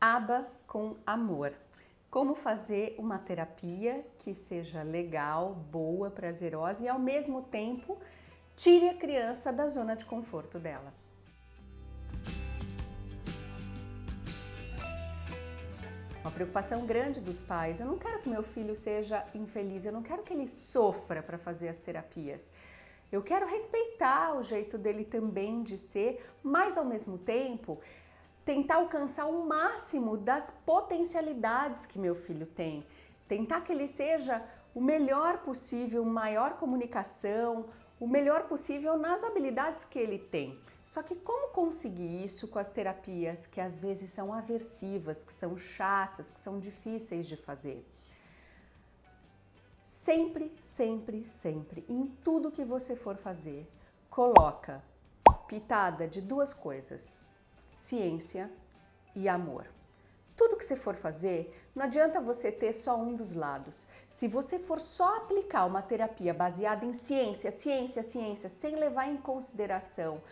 aba com amor. Como fazer uma terapia que seja legal, boa, prazerosa e ao mesmo tempo tire a criança da zona de conforto dela. Uma preocupação grande dos pais. Eu não quero que meu filho seja infeliz, eu não quero que ele sofra para fazer as terapias. Eu quero respeitar o jeito dele também de ser, mas ao mesmo tempo tentar alcançar o máximo das potencialidades que meu filho tem, tentar que ele seja o melhor possível, maior comunicação, o melhor possível nas habilidades que ele tem. Só que como conseguir isso com as terapias que às vezes são aversivas, que são chatas, que são difíceis de fazer? Sempre, sempre, sempre, em tudo que você for fazer, coloca pitada de duas coisas ciência e amor. Tudo que você for fazer, não adianta você ter só um dos lados. Se você for só aplicar uma terapia baseada em ciência, ciência, ciência, sem levar em consideração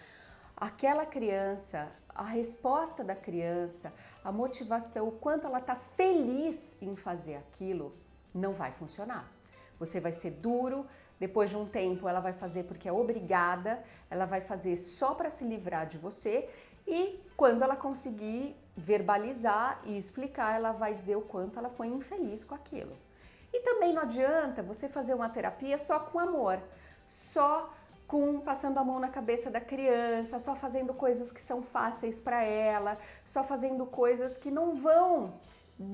aquela criança, a resposta da criança, a motivação, o quanto ela está feliz em fazer aquilo, não vai funcionar. Você vai ser duro, depois de um tempo ela vai fazer porque é obrigada, ela vai fazer só para se livrar de você e quando ela conseguir verbalizar e explicar, ela vai dizer o quanto ela foi infeliz com aquilo. E também não adianta você fazer uma terapia só com amor, só com passando a mão na cabeça da criança, só fazendo coisas que são fáceis para ela, só fazendo coisas que não vão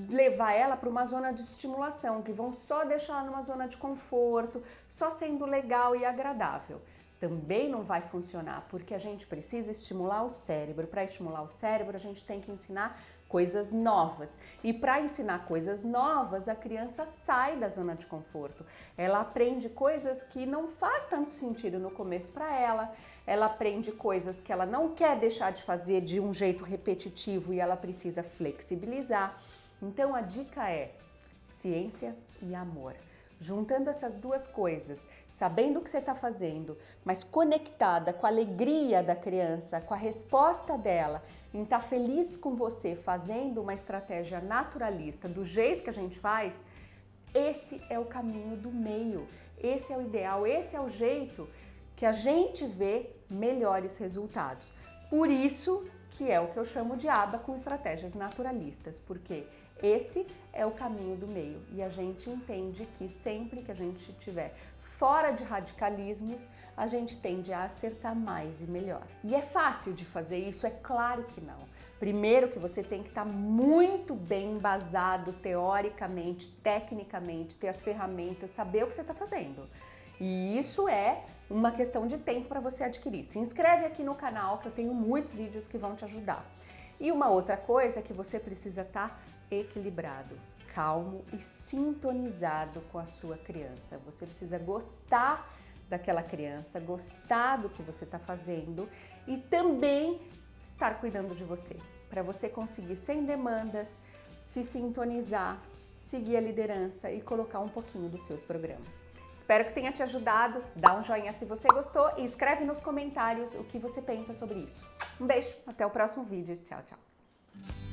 levar ela para uma zona de estimulação, que vão só deixar ela numa zona de conforto, só sendo legal e agradável também não vai funcionar, porque a gente precisa estimular o cérebro. Para estimular o cérebro, a gente tem que ensinar coisas novas. E para ensinar coisas novas, a criança sai da zona de conforto. Ela aprende coisas que não faz tanto sentido no começo para ela. Ela aprende coisas que ela não quer deixar de fazer de um jeito repetitivo e ela precisa flexibilizar. Então a dica é ciência e amor. Juntando essas duas coisas, sabendo o que você está fazendo, mas conectada com a alegria da criança, com a resposta dela, em estar tá feliz com você, fazendo uma estratégia naturalista do jeito que a gente faz, esse é o caminho do meio, esse é o ideal, esse é o jeito que a gente vê melhores resultados. Por isso que é o que eu chamo de aba com estratégias naturalistas, porque esse é o caminho do meio e a gente entende que sempre que a gente estiver fora de radicalismos, a gente tende a acertar mais e melhor. E é fácil de fazer isso? É claro que não. Primeiro que você tem que estar muito bem embasado teoricamente, tecnicamente, ter as ferramentas, saber o que você está fazendo. E isso é uma questão de tempo para você adquirir. Se inscreve aqui no canal que eu tenho muitos vídeos que vão te ajudar. E uma outra coisa é que você precisa estar tá equilibrado, calmo e sintonizado com a sua criança. Você precisa gostar daquela criança, gostar do que você está fazendo e também estar cuidando de você, para você conseguir sem demandas, se sintonizar, seguir a liderança e colocar um pouquinho dos seus programas. Espero que tenha te ajudado, dá um joinha se você gostou e escreve nos comentários o que você pensa sobre isso. Um beijo, até o próximo vídeo, tchau, tchau.